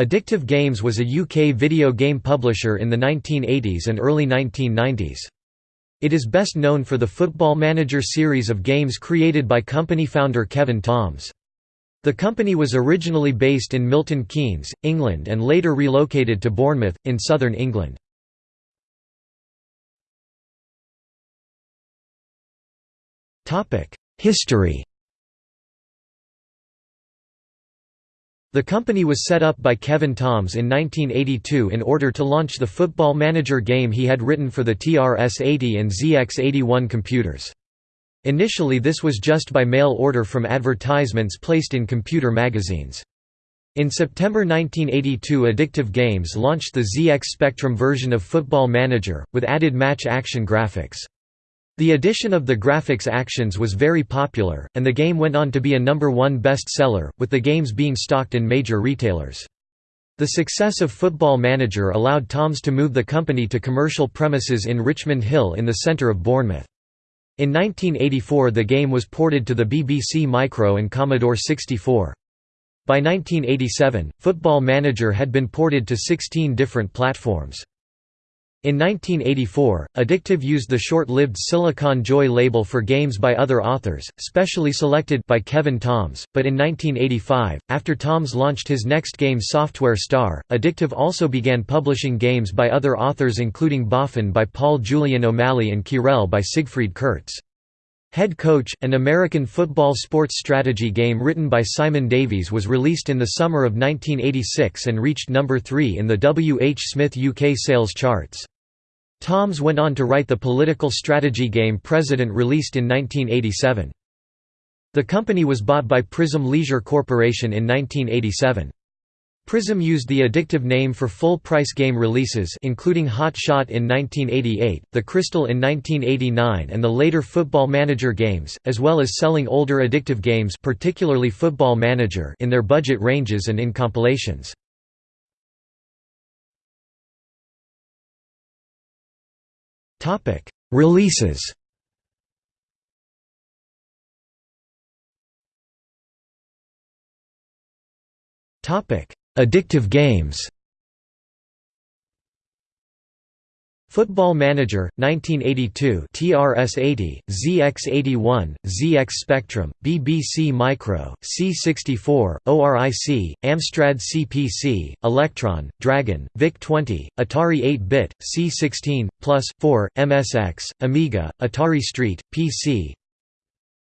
Addictive Games was a UK video game publisher in the 1980s and early 1990s. It is best known for the Football Manager series of games created by company founder Kevin Toms. The company was originally based in Milton Keynes, England and later relocated to Bournemouth, in southern England. History The company was set up by Kevin Toms in 1982 in order to launch the Football Manager game he had written for the TRS-80 and ZX81 computers. Initially this was just by mail order from advertisements placed in computer magazines. In September 1982 Addictive Games launched the ZX Spectrum version of Football Manager, with added match action graphics. The addition of the graphics actions was very popular, and the game went on to be a number one best-seller, with the games being stocked in major retailers. The success of Football Manager allowed Toms to move the company to commercial premises in Richmond Hill in the centre of Bournemouth. In 1984 the game was ported to the BBC Micro and Commodore 64. By 1987, Football Manager had been ported to 16 different platforms. In 1984, Addictive used the short-lived Silicon Joy label for games by other authors, specially selected by Kevin Toms, but in 1985, after Toms launched his next game Software Star, Addictive also began publishing games by other authors including Boffin by Paul Julian O'Malley and Querelle by Siegfried Kurtz. Head Coach, an American football sports strategy game written by Simon Davies was released in the summer of 1986 and reached number 3 in the W. H. Smith UK sales charts. Toms went on to write the political strategy game President released in 1987. The company was bought by Prism Leisure Corporation in 1987. Prism used the addictive name for full-price game releases including Hot Shot in 1988, The Crystal in 1989 and the later Football Manager games, as well as selling older addictive games particularly Football Manager in their budget ranges and in compilations. Releases. Topic: Addictive games. Football Manager, 1982 TRS-80, ZX81, ZX Spectrum, BBC Micro, C64, ORIC, Amstrad CPC, Electron, Dragon, VIC-20, Atari 8-bit, C16, Plus, 4, MSX, Amiga, Atari ST, PC,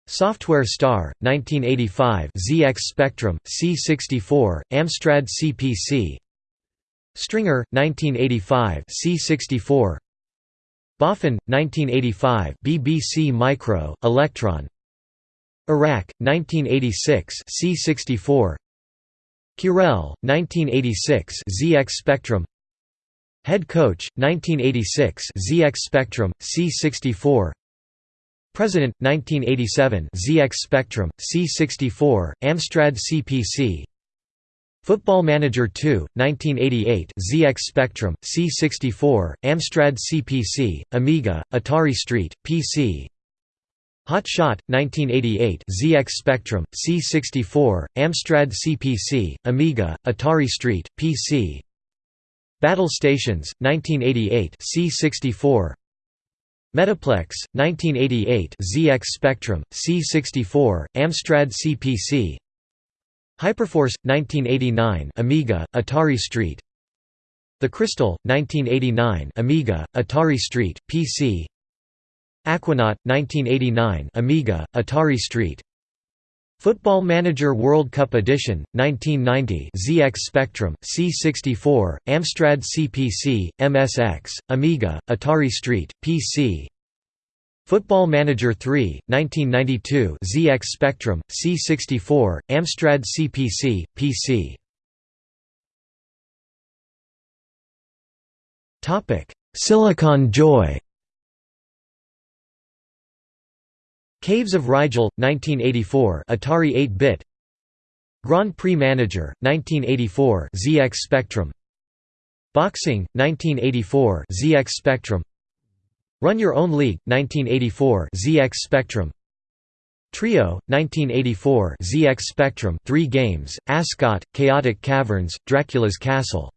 Software Star, 1985 ZX Spectrum, C64, Amstrad CPC, Stringer, 1985 C64 Boffin, 1985 BBC Micro, Electron. Iraq, 1986 C64 Querelle, 1986 ZX Spectrum. Head Coach, 1986 ZX Spectrum, C64 President, 1987 ZX Spectrum, C64, Amstrad CPC Football Manager 2, 1988 ZX Spectrum, C64, Amstrad CPC, Amiga, Atari Street, PC Hot Shot, 1988 ZX Spectrum, C64, Amstrad CPC, Amiga, Atari Street, PC Battle Stations, 1988 C64 Metaplex, 1988 ZX Spectrum, C64, Amstrad CPC Hyperforce, 1989 Amiga, Atari ST The Crystal, 1989 Amiga, Atari ST, PC Aquanaut, 1989 Amiga, Atari ST Football Manager World Cup Edition, 1990 ZX Spectrum, C64, Amstrad CPC, MSX, Amiga, Atari ST, PC Football Manager 3, 1992 ZX Spectrum, C64, Amstrad CPC, PC Silicon Joy Caves of Rigel, 1984 Atari 8-bit Grand Prix Manager, 1984 ZX Spectrum. Boxing, 1984 ZX Spectrum. Run Your Own League, 1984 ZX Spectrum. Trio, 1984 ZX Spectrum 3 games, Ascot, Chaotic Caverns, Dracula's Castle